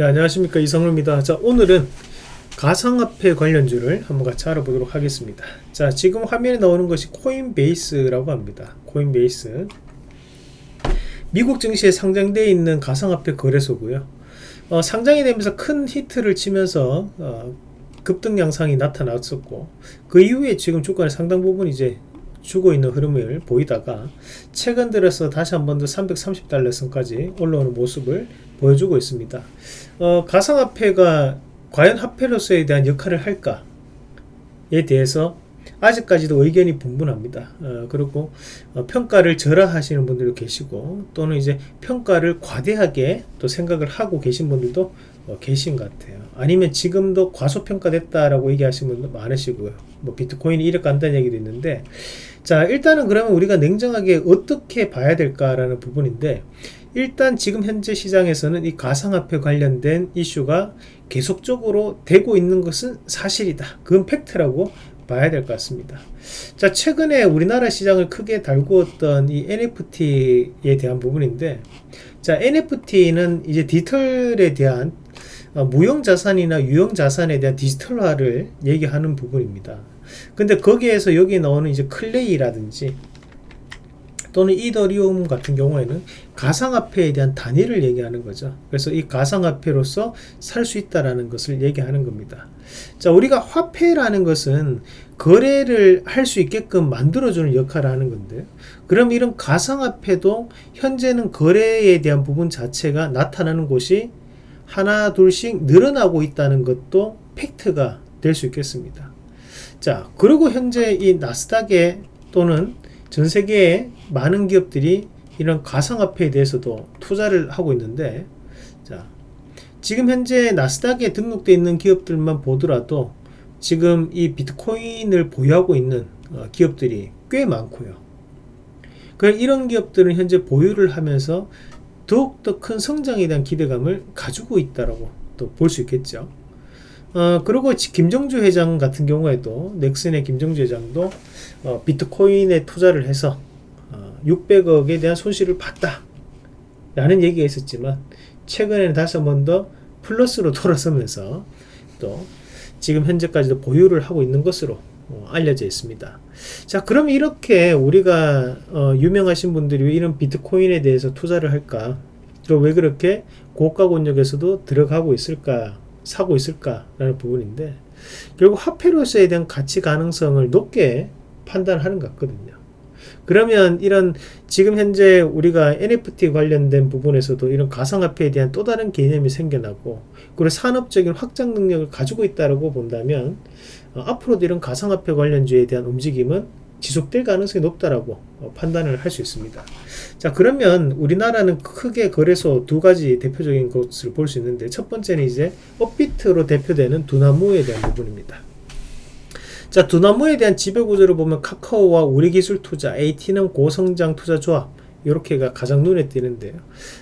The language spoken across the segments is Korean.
네, 안녕하십니까 이성루입니다. 자 오늘은 가상화폐 관련주를 한번 같이 알아보도록 하겠습니다. 자 지금 화면에 나오는 것이 코인베이스라고 합니다. 코인베이스 미국 증시에 상장되어 있는 가상화폐 거래소고요. 어, 상장이 되면서 큰 히트를 치면서 어, 급등 양상이 나타났었고 그 이후에 지금 주가의 상당 부분 이제 주고 있는 흐름을 보이다가 최근 들어서 다시 한 번 더 330달러 선까지 올라오는 모습을 보여주고 있습니다. 어, 가상화폐가 과연 화폐로서에 대한 역할을 할까에 대해서 아직까지도 의견이 분분합니다. 어, 그리고 어, 평가를 절하하시는 분들도 계시고 또는 이제 평가를 과대하게 또 생각을 하고 계신 분들도 어, 계신 것 같아요. 아니면 지금도 과소평가됐다라고 얘기하시는 분도 많으시고요. 뭐 비트코인이 이렇게 간다는 얘기도 있는데 자 일단은 그러면 우리가 냉정하게 어떻게 봐야 될까라는 부분인데 일단 지금 현재 시장에서는 이 가상화폐 관련된 이슈가 계속적으로 되고 있는 것은 사실이다. 그건 팩트라고 봐야 될 것 같습니다. 자, 최근에 우리나라 시장을 크게 달구었던 이 NFT에 대한 부분인데, 자, NFT는 이제 디지털에 대한 어, 무형 자산이나 유형 자산에 대한 디지털화를 얘기하는 부분입니다. 근데 거기에서 여기 나오는 이제 클레이라든지 또는 이더리움 같은 경우에는 가상화폐에 대한 단위를 얘기하는 거죠. 그래서 이 가상화폐로서 살 수 있다라는 것을 얘기하는 겁니다. 자, 우리가 화폐라는 것은 거래를 할 수 있게끔 만들어주는 역할을 하는 건데, 그럼 이런 가상화폐도 현재는 거래에 대한 부분 자체가 나타나는 곳이 하나, 둘씩 늘어나고 있다는 것도 팩트가 될 수 있겠습니다. 자, 그리고 현재 이 나스닥에 또는 전 세계의 많은 기업들이 이런 가상화폐에 대해서도 투자를 하고 있는데 자 지금 현재 나스닥에 등록되어 있는 기업들만 보더라도 지금 이 비트코인을 보유하고 있는 어, 기업들이 꽤 많고요. 이런 기업들은 현재 보유를 하면서 더욱더 큰 성장에 대한 기대감을 가지고 있다라고 또볼 수 있겠죠 어, 그리고 김정주 회장 같은 경우에도 넥슨의 김정주 회장도 어, 비트코인에 투자를 해서 어, 600억에 대한 손실을 봤다 라는 얘기가 있었지만 최근에는 다시 한번 더 플러스로 돌아서면서 또 지금 현재까지도 보유를 하고 있는 것으로 어, 알려져 있습니다. 자 그럼 이렇게 우리가 어, 유명하신 분들이 왜 이런 비트코인에 대해서 투자를 할까? 또왜 그렇게 고가 권역에서도 들어가고 있을까 사고 있을까라는 부분인데 결국 화폐로서에 대한 가치 가능성을 높게 판단하는 것 같거든요. 그러면 이런 지금 현재 우리가 NFT 관련된 부분에서도 이런 가상화폐에 대한 또 다른 개념이 생겨나고 그리고 산업적인 확장 능력을 가지고 있다고 본다면 어, 앞으로도 이런 가상화폐 관련주에 대한 움직임은 지속될 가능성이 높다라고 어, 판단을 할 수 있습니다. 자 그러면 우리나라는 크게 거래소 두 가지 대표적인 것을 볼 수 있는데 첫 번째는 이제 업비트로 대표되는 두나무에 대한 부분입니다. 자 두나무에 대한 지배구조를 보면 카카오와 우리기술투자, AT는 고성장 투자조합 이렇게가 가장 눈에 띄는데요.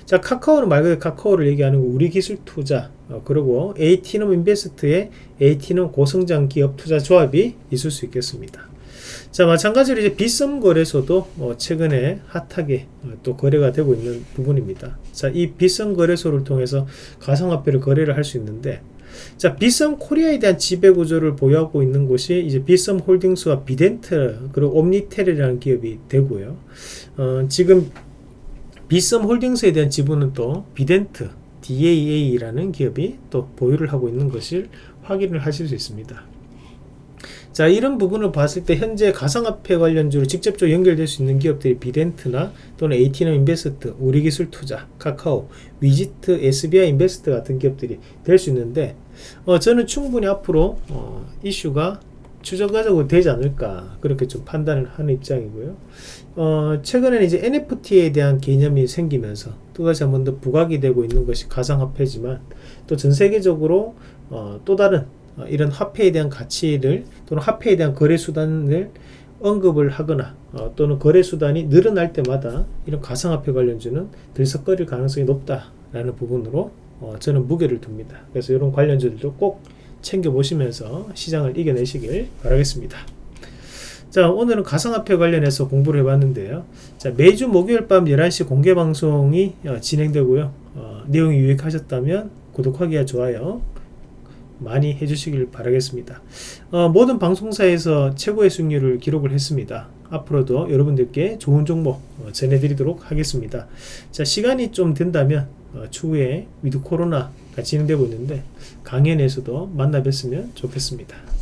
자 카카오는 말 그대로 카카오를 얘기하는 거 우리기술투자 어, 그리고 AT는 인베스트의 AT는 고성장 기업 투자조합이 있을 수 있겠습니다. 자 마찬가지로 이제 비썸 거래소도 어, 최근에 hot하게 어, 또 거래가 되고 있는 부분입니다. 자이 비썸 거래소를 통해서 가상화폐를 거래를 할 수 있는데 자 비썸 코리아에 대한 지배 구조를 보유하고 있는 곳이 이제 비썸 홀딩스와 비덴트 그리고 옴니텔이라는 기업이 되고요. 어, 지금 비썸 홀딩스에 대한 지분은 또 비덴트 DAA라는 기업이 또 보유를 하고 있는 것을 확인을 하실 수 있습니다 자 이런 부분을 봤을 때 현재 가상화폐 관련주로 직접적으로 연결될 수 있는 기업들이 비덴트나 또는 AT넘 인베스트, 우리기술투자, 카카오, 위지트, SBI 인베스트 같은 기업들이 될 수 있는데 어, 저는 충분히 앞으로 어, 이슈가 추적가적으로 되지 않을까 그렇게 좀 판단을 하는 입장이고요. 어, 최근에는 이제 NFT에 대한 개념이 생기면서 또다시 한 번 더 부각이 되고 있는 것이 가상화폐지만 또 전 세계적으로 어, 또 다른 어, 이런 화폐에 대한 가치를 또는 화폐에 대한 거래 수단을 언급을 하거나 어, 또는 거래 수단이 늘어날 때마다 이런 가상화폐 관련주는 들썩거릴 가능성이 높다라는 부분으로 어, 저는 무게를 둡니다. 그래서 이런 관련주들도 꼭 챙겨 보시면서 시장을 이겨내시길 바라겠습니다. 자 오늘은 가상화폐 관련해서 공부를 해봤는데요 자 매주 목요일 밤 11시 공개방송이 어, 진행되고요 어, 내용이 유익하셨다면 구독하기와 좋아요 많이 해주시길 바라겠습니다. 어, 모든 방송사에서 최고의 수익률을 기록을 했습니다. 앞으로도 여러분들께 좋은 정보 어, 전해드리도록 하겠습니다. 자 시간이 좀 된다면 어, 추후에 위드 코로나가 진행되고 있는데 강연에서도 만나 뵀으면 좋겠습니다.